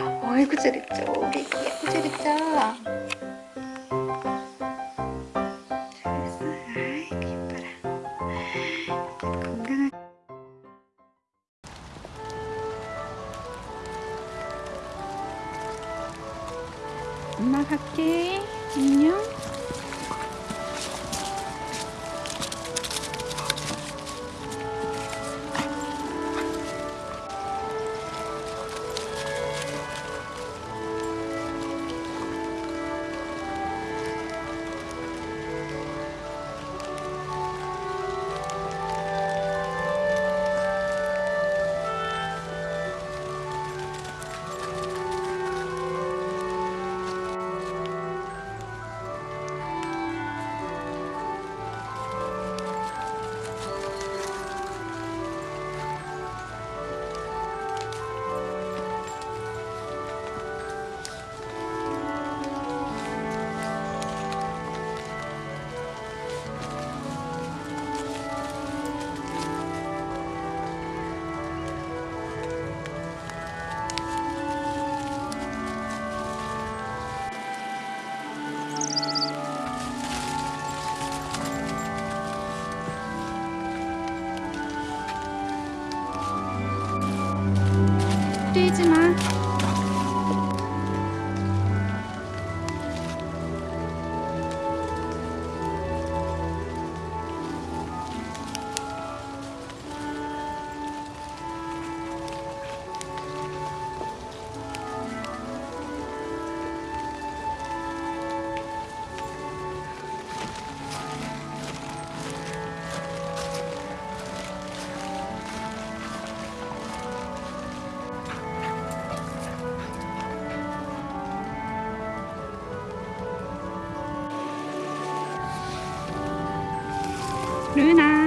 어이구 잘했죠. 우리 잘했죠 아이고 건강하게 엄마 갈게. 안녕 뛰지 마. 女男。